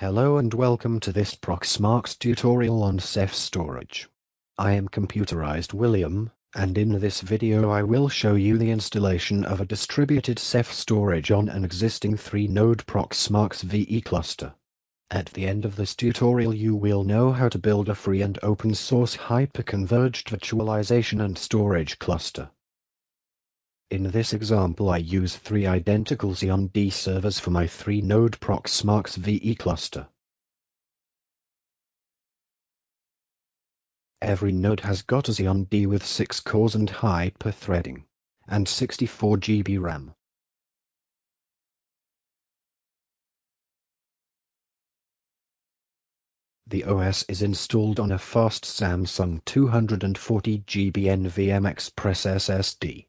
Hello and welcome to this Proxmox tutorial on Ceph storage. I am Computerized William, and in this video I will show you the installation of a distributed Ceph storage on an existing 3-node Proxmox VE cluster. At the end of this tutorial you will know how to build a free and open source hyper-converged virtualization and storage cluster. In this example I use three identical Xeon D servers for my 3-node Proxmox VE cluster. Every node has got a Xeon D with 6 cores and hyper-threading, and 64 GB RAM. The OS is installed on a fast Samsung 240GB NVMe Express SSD.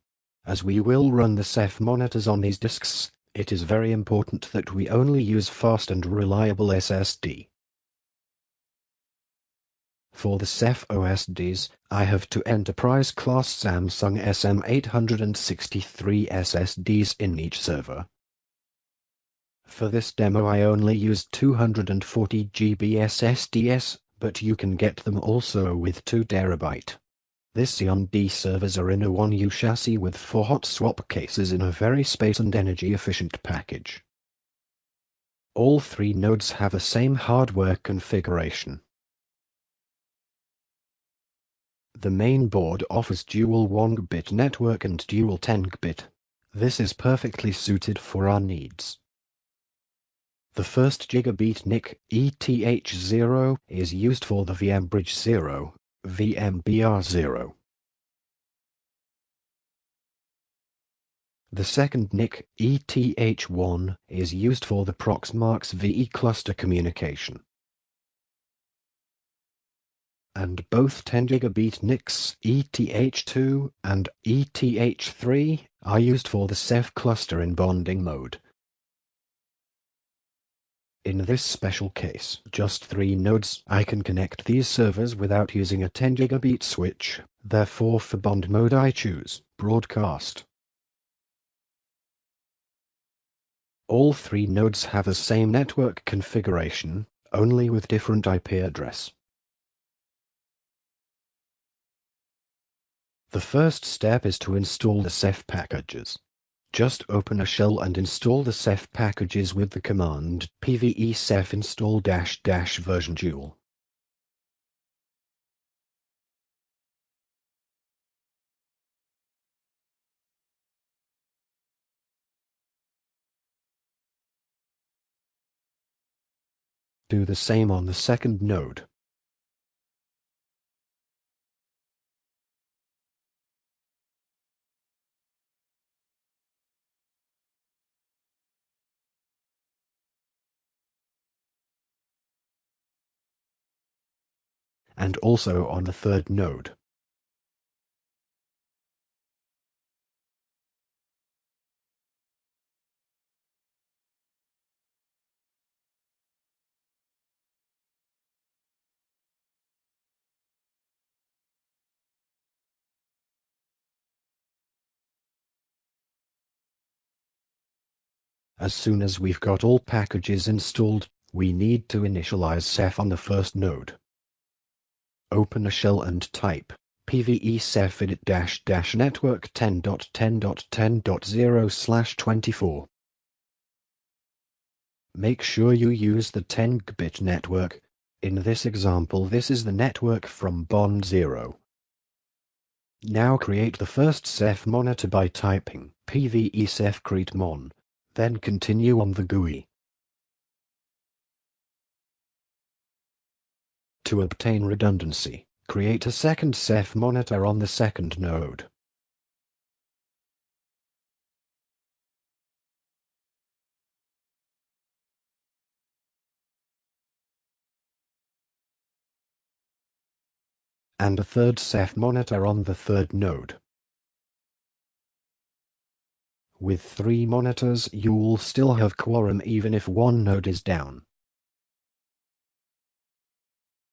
As we will run the Ceph monitors on these disks, it is very important that we only use fast and reliable SSD. For the Ceph OSDs, I have two enterprise-class Samsung SM863 SSDs in each server. For this demo I only used 240 GB SSDs, but you can get them also with 2 terabyte. This Xeon D servers are in a 1U chassis with 4 hot swap cases in a very space and energy efficient package. All three nodes have the same hardware configuration. The main board offers dual 1-bit network and dual 10-bit. This is perfectly suited for our needs. The first gigabit NIC ETH0 is used for the VMBridge 0 VMBR0. The second NIC, ETH1, is used for the Proxmox VE cluster communication. And both 10 gigabit NICs, ETH2 and ETH3, are used for the Ceph cluster in bonding mode. In this special case, just three nodes, I can connect these servers without using a 10 gigabit switch, therefore for bond mode I choose Broadcast. All three nodes have the same network configuration, only with different IP address. The first step is to install the Ceph packages. Just open a shell and install the Ceph packages with the command pve ceph install dash dash version dual. Do the same on the second node. And also on the third node. As soon as we've got all packages installed, we need to initialize Ceph on the first node open a shell and type pve ceph init dash dash network 10.10.10.0 slash 24. Make sure you use the 10-bit network. In this example this is the network from Bond 0. Now create the first Ceph monitor by typing pve ceph create mon, then continue on the GUI. To obtain redundancy, create a second Ceph monitor on the second node. and a third Ceph monitor on the third node. With three monitors, you'll still have quorum even if one node is down.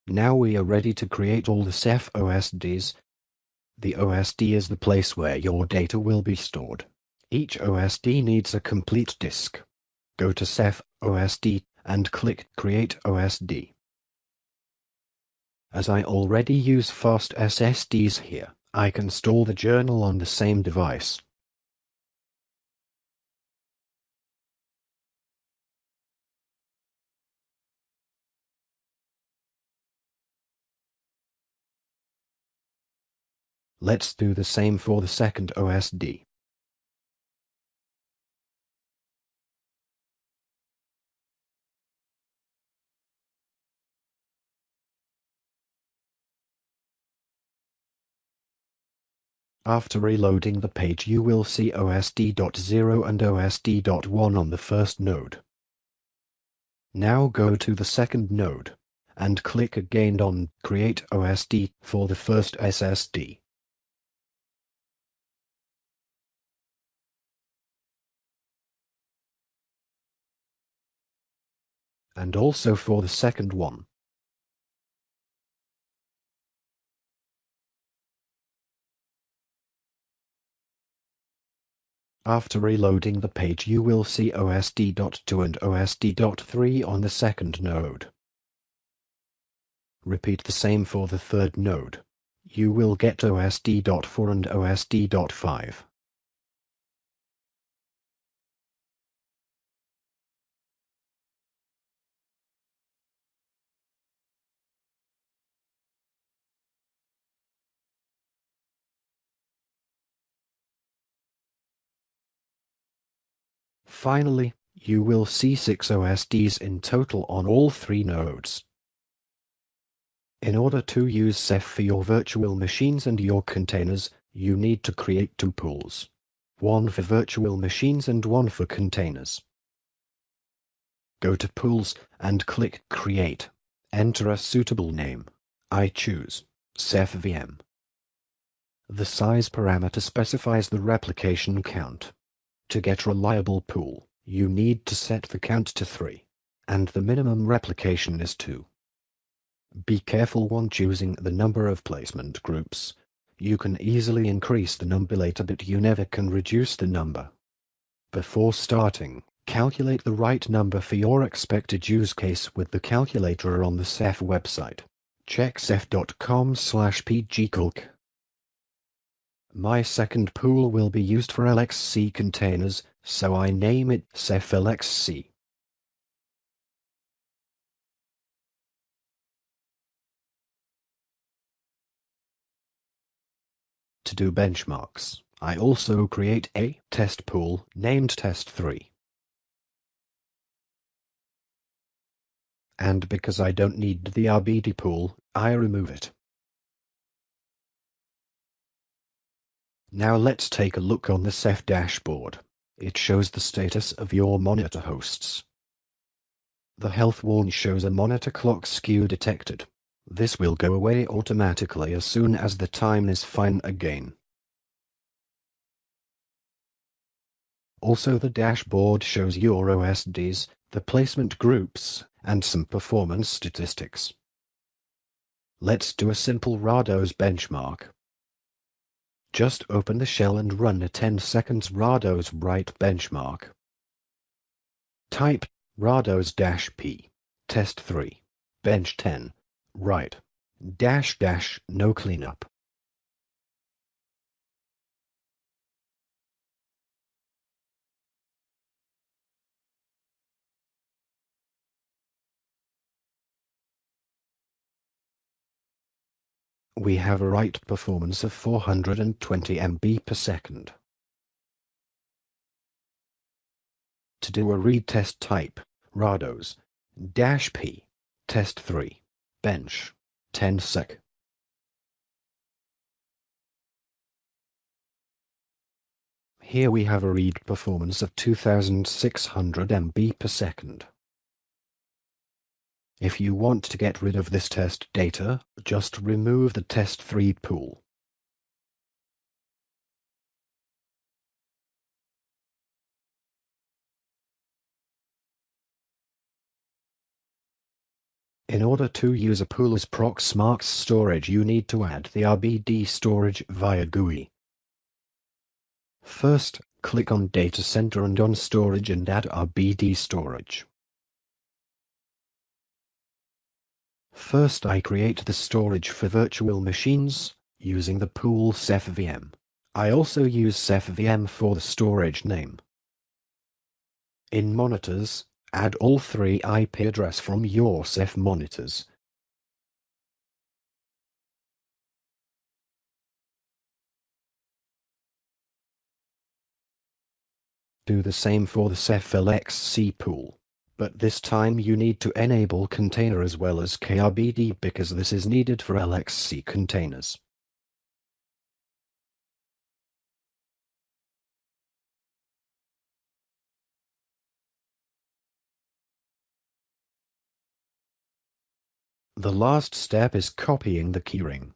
Now we are ready to create all the Ceph OSDs. The OSD is the place where your data will be stored. Each OSD needs a complete disk. Go to Ceph OSD and click Create OSD. As I already use fast SSDs here, I can store the journal on the same device. Let's do the same for the second OSD. After reloading the page you will see OSD.0 and OSD.1 on the first node. Now go to the second node, and click again on Create OSD for the first SSD. And also for the second one. After reloading the page you will see OSD.2 and OSD.3 on the second node. Repeat the same for the third node. You will get OSD.4 and OSD.5. Finally, you will see 6 OSDs in total on all three nodes. In order to use Ceph for your virtual machines and your containers, you need to create two pools. One for virtual machines and one for containers. Go to Pools and click Create. Enter a suitable name. I choose Ceph VM. The size parameter specifies the replication count. To get reliable pool, you need to set the count to 3, and the minimum replication is 2. Be careful when choosing the number of placement groups. You can easily increase the number later but you never can reduce the number. Before starting, calculate the right number for your expected use case with the calculator on the Ceph website. Check ceph.com slash pgcalc. My second pool will be used for LXC containers, so I name it Ceph LXC. To do benchmarks, I also create a test pool named test3. And because I don't need the RBD pool, I remove it. Now let's take a look on the Ceph dashboard. It shows the status of your monitor hosts. The health warn shows a monitor clock skew detected. This will go away automatically as soon as the time is fine again. Also the dashboard shows your OSDs, the placement groups, and some performance statistics. Let's do a simple RADOS benchmark. Just open the shell and run a 10 seconds RADOS write benchmark. Type RADOS-P, test 3, bench 10, write, dash dash no cleanup. We have a write performance of 420 MB per second. To do a read test type, RADOS, dash P, test 3, bench, 10 sec. Here we have a read performance of 2600 MB per second. If you want to get rid of this test data, just remove the test3 pool. In order to use a pool as Proxmox storage you need to add the RBD storage via GUI. First, click on Data Center and on Storage and add RBD storage. First I create the storage for virtual machines, using the pool Ceph VM. I also use Ceph VM for the storage name. In monitors, add all three IP address from your Ceph monitors. Do the same for the Ceph LXC pool but this time you need to enable container as well as KRBD because this is needed for LXC containers. The last step is copying the keyring.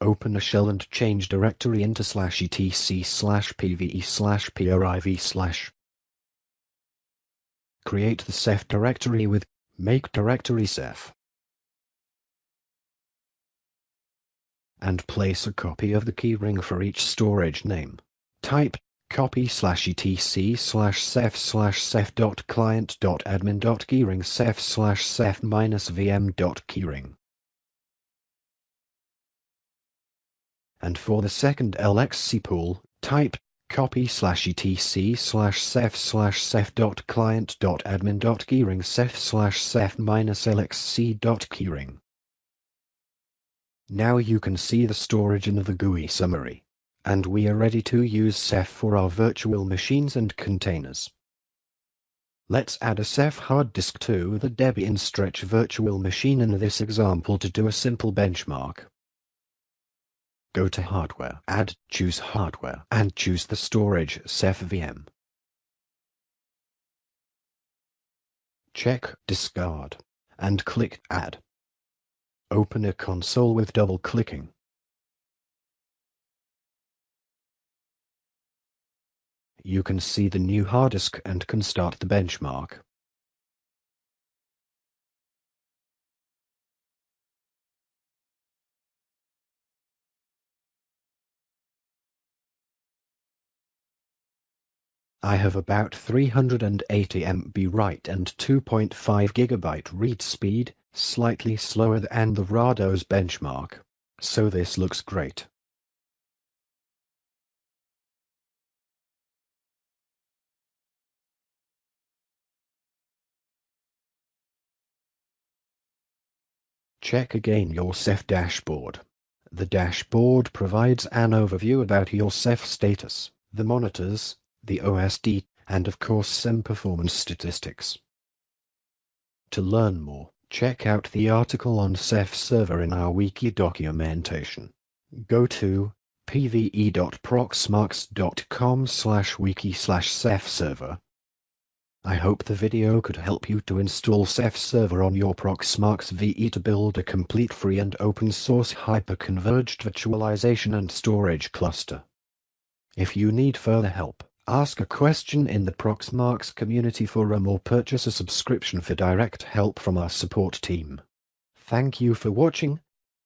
Open a shell and change directory into slash etc slash pve slash priv slash Create the Ceph directory with make directory Ceph. And place a copy of the keyring for each storage name. Type copy slash etc slash ceph slash ceph dot client dot admin dot keyring ceph slash ceph minus vm dot keyring. And for the second LXC pool, type copy slash etc slash ceph slash ceph dot client dot admin dot keyring ceph slash ceph minus lxc dot keyring. Now you can see the storage in the GUI summary. And we are ready to use Ceph for our virtual machines and containers. Let's add a Ceph hard disk to the Debian Stretch virtual machine in this example to do a simple benchmark. Go to Hardware, Add, choose Hardware, and choose the storage Ceph VM. Check Discard, and click Add. Open a console with double-clicking. You can see the new hard disk and can start the benchmark. I have about 380 MB write and 2.5 GB read speed, slightly slower than the Rados benchmark. So this looks great. Check again your Ceph dashboard. The dashboard provides an overview about your Ceph status, the monitors, the OSD, and of course some performance statistics. To learn more, check out the article on Ceph server in our wiki documentation. Go to pve.proxmox.com slash wiki slash Ceph server. I hope the video could help you to install Ceph server on your Proxmox VE to build a complete free and open source hyper-converged virtualization and storage cluster. If you need further help, Ask a question in the Proxmox community forum or purchase a subscription for direct help from our support team. Thank you for watching,